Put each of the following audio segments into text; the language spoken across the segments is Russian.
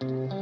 Развиваем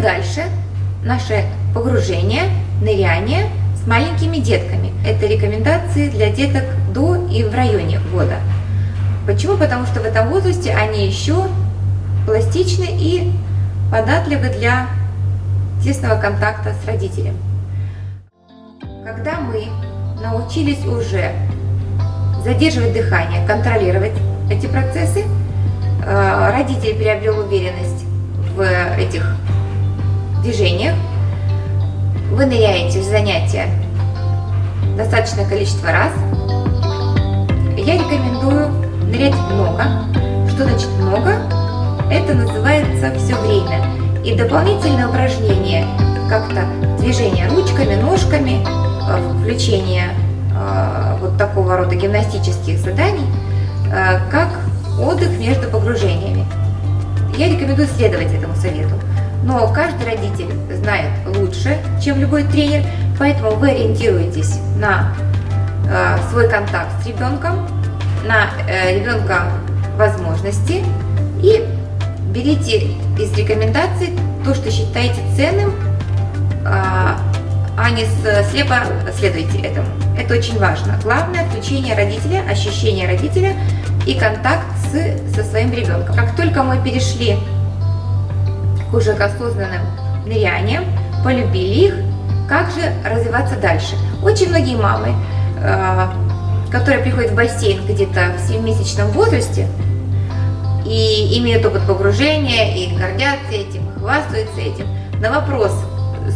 дальше наше погружение, ныряние с маленькими детками. Это рекомендации для деток до и в районе года. Почему? Потому что в этом возрасте они еще пластичны и податливы для тесного контакта с родителем. Когда мы научились уже задерживать дыхание, контролировать эти процессы, э, родитель приобрел уверенность в этих движениях, вы ныряете в занятия достаточное количество раз, я рекомендую нырять много. Что значит много? Это называется все время. И дополнительное упражнение, как-то движение ручками, ножками, э, включение э, вот такого рода гимнастических заданий, э, как отдых между погружениями. Я рекомендую следовать этому совету. Но каждый родитель знает лучше, чем любой тренер, поэтому вы ориентируетесь на свой контакт с ребенком, на ребенка возможности и берите из рекомендаций то, что считаете ценным, э, а не слепо следуйте этому. Это очень важно. Главное включение родителя, ощущение родителя и контакт с, со своим ребенком. Как только мы перешли к уже к осознанным ныряниям, полюбили их, как же развиваться дальше? Очень многие мамы, э, которые приходят в бассейн где-то в 7-месячном возрасте и имеют опыт погружения, и гордятся этим, хвастаются этим, на вопрос,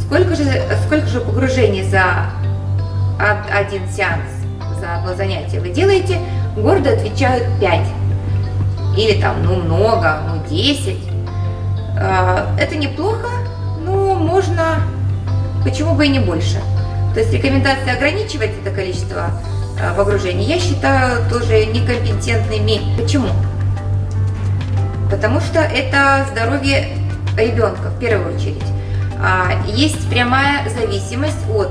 сколько же, сколько же погружений за один сеанс, за одно занятие вы делаете, гордо отвечают 5. Или там, ну много, ну 10. А, это неплохо, но можно, почему бы и не больше. То есть рекомендация ограничивать это количество а, погружений я считаю тоже некомпетентными. Почему? Потому что это здоровье ребенка в первую очередь. А, есть прямая зависимость от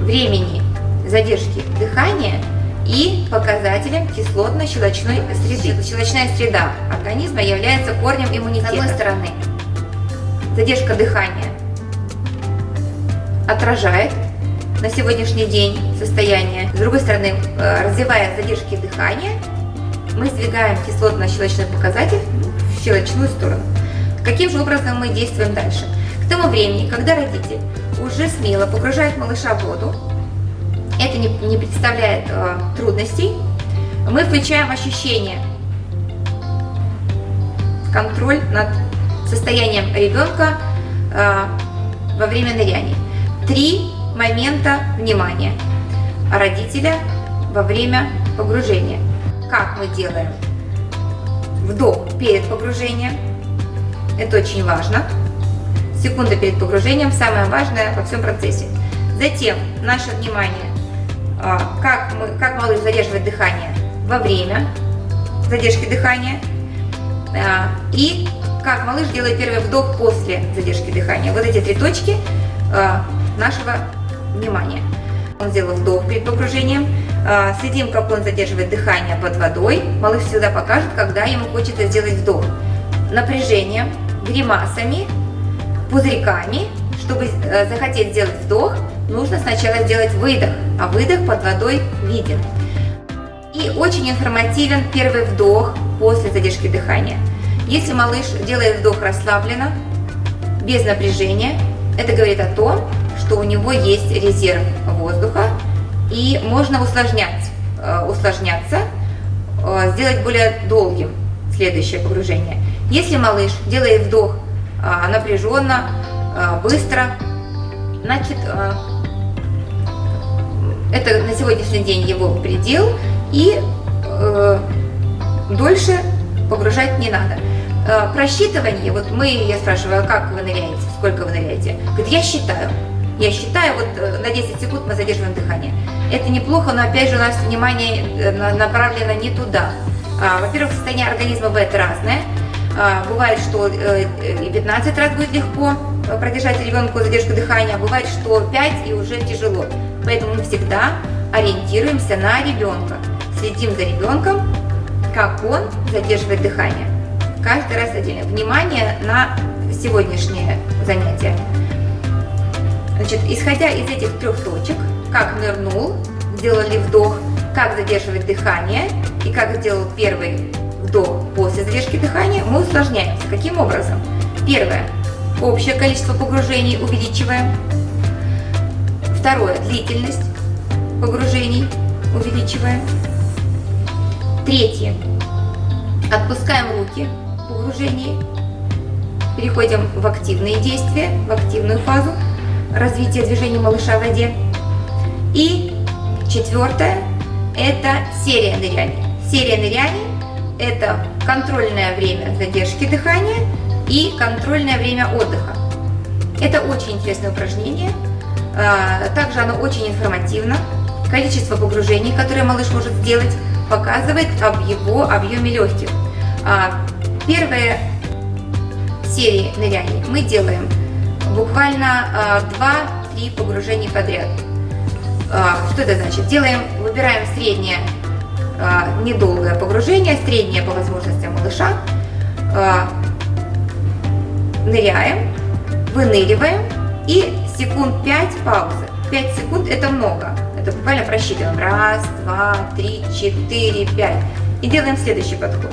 времени задержки дыхания и показателем кислотно-щелочной среды. Щелочная среда организма является корнем иммунитета. С одной стороны, задержка дыхания отражает на сегодняшний день состояние. С другой стороны, э, развивая задержки дыхания, мы сдвигаем кислотно-щелочной показатель в щелочную сторону. Каким же образом мы действуем дальше? К тому времени, когда родитель уже смело погружает малыша в воду, это не, не представляет э, трудностей. Мы включаем ощущение, контроль над состоянием ребенка э, во время ныряния. Три момента внимания родителя во время погружения. Как мы делаем? Вдох перед погружением. Это очень важно. Секунда перед погружением самое важное во всем процессе. Затем наше внимание а, как, мы, как малыш задерживает дыхание во время задержки дыхания а, и как малыш делает первый вдох после задержки дыхания. Вот эти три точки а, нашего внимания. Он сделал вдох перед погружением. Следим, как он задерживает дыхание под водой. Малыш всегда покажет, когда ему хочется сделать вдох. Напряжением, гримасами, пузырьками, чтобы э, захотеть сделать вдох, нужно сначала сделать выдох, а выдох под водой виден. И очень информативен первый вдох после задержки дыхания. Если малыш делает вдох расслабленно, без напряжения, это говорит о том, что у него есть резерв воздуха и можно усложнять, э, усложняться, э, сделать более долгим следующее погружение. Если малыш делает вдох напряженно, быстро, значит это на сегодняшний день его предел, и э, дольше погружать не надо. Э, просчитывание, вот мы, я спрашиваю, а как вы ныряете, сколько вы ныряете? Говорит, я считаю. Я считаю, вот э, на 10 секунд мы задерживаем дыхание. Это неплохо, но опять же у нас внимание э, направлено не туда. А, Во-первых, состояние организма бывает разное. А, бывает, что э, и 15 раз будет легко продержать ребенку задержку дыхания, бывает, что 5 и уже тяжело. Поэтому мы всегда ориентируемся на ребенка, следим за ребенком, как он задерживает дыхание. Каждый раз отдельно. Внимание на сегодняшнее занятие. Значит, исходя из этих трех точек, как нырнул, сделали вдох, как задерживать дыхание и как сделал первый вдох после задержки дыхания, мы усложняемся. Каким образом? Первое. Общее количество погружений увеличиваем. Второе. Длительность погружений увеличиваем. Третье. Отпускаем руки в погружении. Переходим в активные действия, в активную фазу развития движения малыша в воде. И четвертое – это серия ныряний. Серия ныряний – это контрольное время задержки дыхания и контрольное время отдыха. Это очень интересное упражнение. А, также оно очень информативно. Количество погружений, которые малыш может сделать, показывает об его объеме легких. А, первые серии ныряний мы делаем буквально 2-3 а, погружения подряд. Что это значит? Делаем, выбираем среднее недолгое погружение, среднее по возможностям малыша, ныряем, выныриваем и секунд 5 паузы. 5 секунд это много. Это буквально просчитываем. Раз, два, три, четыре, пять. И делаем следующий подход.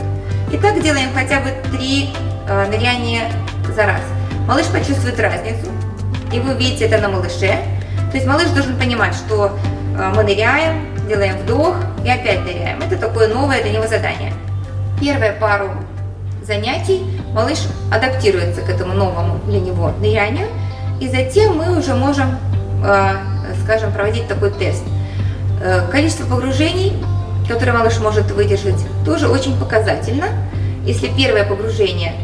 И так делаем хотя бы 3 э, ныряния за раз. Малыш почувствует разницу. И вы увидите это на малыше. То есть малыш должен понимать, что э, мы ныряем, делаем вдох и опять ныряем. Это такое новое для него задание. Первые пару занятий малыш адаптируется к этому новому для него нырянию, и затем мы уже можем, э, скажем, проводить такой тест. Э, количество погружений, которое малыш может выдержать, тоже очень показательно. Если первое погружение,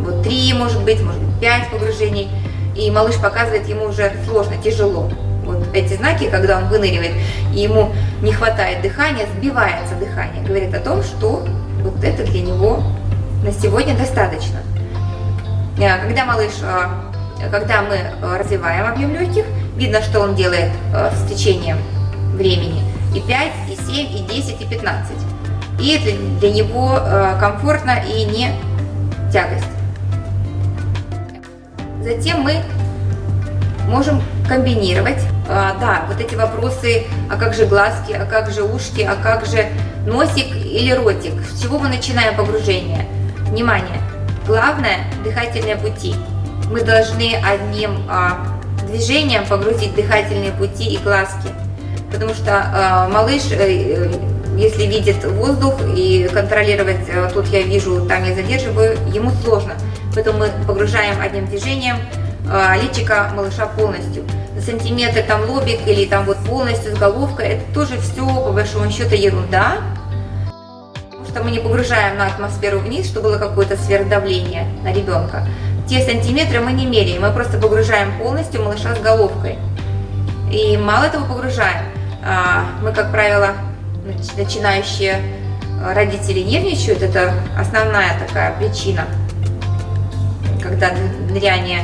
вот 3, может быть, может быть 5 погружений, и малыш показывает, ему уже сложно, тяжело. Вот эти знаки, когда он выныривает, и ему не хватает дыхания, сбивается дыхание, говорит о том, что вот это для него на сегодня достаточно. Э, когда малыш, э, когда мы э, развиваем объем легких, видно, что он делает с течением времени и 5, и 7, и 10, и 15. И это для него комфортно и не тягость. Затем мы можем комбинировать. Да, вот эти вопросы, а как же глазки, а как же ушки, а как же носик или ротик. С чего мы начинаем погружение? Внимание! Главное – дыхательные пути. Мы должны одним а, движением погрузить дыхательные пути и глазки. Потому что а, малыш, а, если видит воздух и контролировать, а, тут я вижу, там я задерживаю, ему сложно. Поэтому мы погружаем одним движением а, личика малыша полностью. Сантиметр там лобик или там вот полностью с головкой, это тоже все по большому счету ерунда что мы не погружаем на атмосферу вниз, чтобы было какое-то сверхдавление на ребенка. Те сантиметры мы не меряем, мы просто погружаем полностью малыша с головкой. И мало того погружаем, а, мы, как правило, начинающие родители нервничают, это основная такая причина, когда ныряния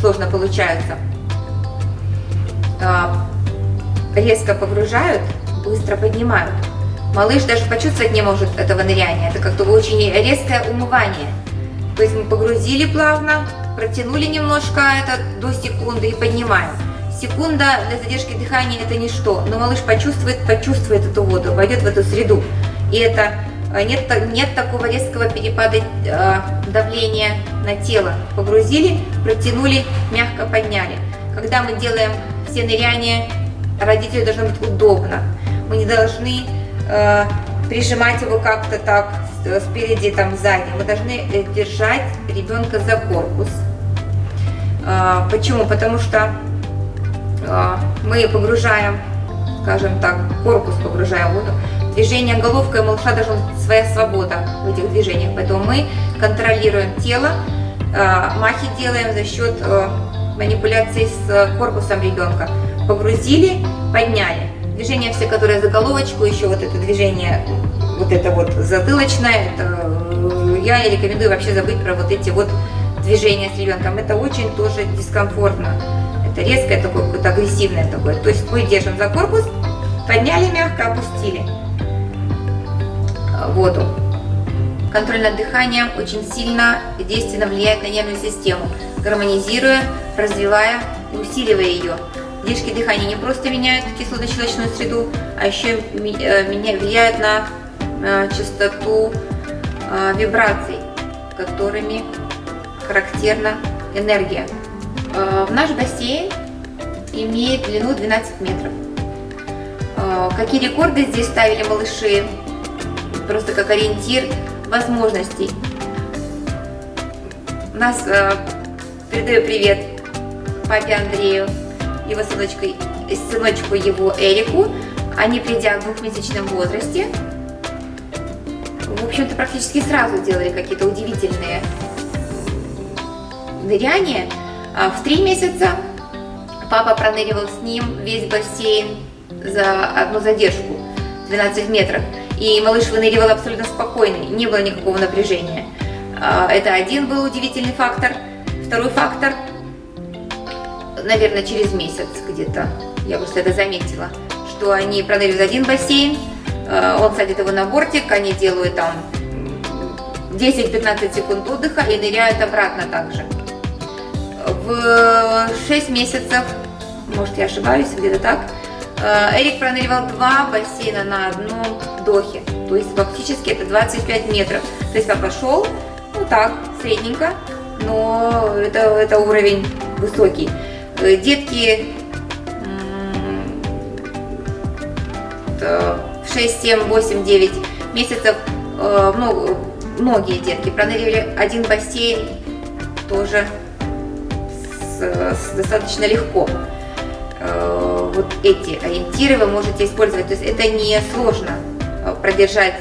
сложно получаются. А, резко погружают, быстро поднимают. Малыш даже почувствовать не может этого ныряния. Это как-то очень резкое умывание. То есть мы погрузили плавно, протянули немножко это до секунды и поднимаем. Секунда для задержки дыхания это ничто, но малыш почувствует, почувствует эту воду, войдет в эту среду. И это нет, нет такого резкого перепада э, давления на тело. Погрузили, протянули, мягко подняли. Когда мы делаем все ныряния, родителю должно быть удобно. Мы не должны э, прижимать его как-то так спереди, там сзади. Мы должны э, держать ребенка за корпус. Э, почему? Потому что э, мы погружаем, скажем так, корпус погружаем в воду. Движение головкой малыша должна быть своя свобода в этих движениях. Поэтому мы контролируем тело, э, махи делаем за счет э, манипуляций с корпусом ребенка. Погрузили, подняли Движения все, которые за головочку, еще вот это движение, вот это вот затылочное, это, я не рекомендую вообще забыть про вот эти вот движения с ребенком. Это очень тоже дискомфортно. Это резкое такое, какое-то агрессивное такое. То есть мы держим за корпус, подняли мягко, опустили воду. Контроль над дыханием очень сильно и действенно влияет на нервную систему, гармонизируя, развивая и усиливая ее. Задержки дыхания не просто меняют кислотно-щелочную среду, а еще э, влияют на э, частоту э, вибраций, которыми характерна энергия. В наш бассейн имеет длину 12 метров. Какие рекорды здесь ставили малыши? Просто как ориентир возможностей. Нас э, передаю привет папе Андрею, его сыночку, сыночку его Эрику. Они, придя в двухмесячном возрасте, в общем-то, практически сразу делали какие-то удивительные ныряния. А в три месяца папа проныривал с ним весь бассейн за одну задержку, 12 метров. И малыш выныривал абсолютно спокойный, не было никакого напряжения. А, это один был удивительный фактор. Второй фактор, наверное, через месяц где-то, я просто это заметила, что они проныривают один бассейн, а, он садит его на бортик, они делают там 10-15 секунд отдыха и ныряют обратно также. В 6 месяцев, может я ошибаюсь, где-то так, Эрик проныривал два бассейна на одном вдохе. То есть фактически это 25 метров. То есть папа шел, ну так, средненько, но это, это уровень высокий. Э, детки в 6, 7, 8, 9 месяцев, ну, многие детки пронырили один бассейн тоже с, с достаточно легко. Вот эти ориентиры вы можете использовать, то есть это не сложно. Э, продержать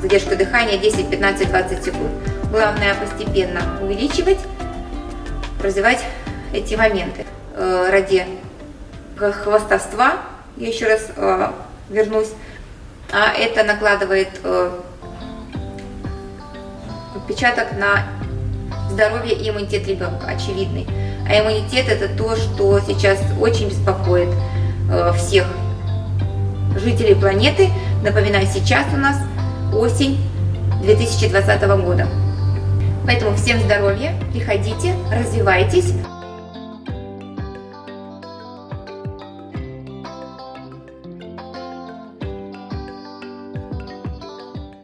задержку дыхания 10, 15, 20 секунд. Главное постепенно увеличивать, развивать эти моменты. Э, ради хвостовства, я еще раз э, вернусь, а это накладывает отпечаток на здоровье и иммунитет ребенка, очевидный. А иммунитет это то, что сейчас очень беспокоит всех жителей планеты. Напоминаю, сейчас у нас осень 2020 года. Поэтому всем здоровья, приходите, развивайтесь.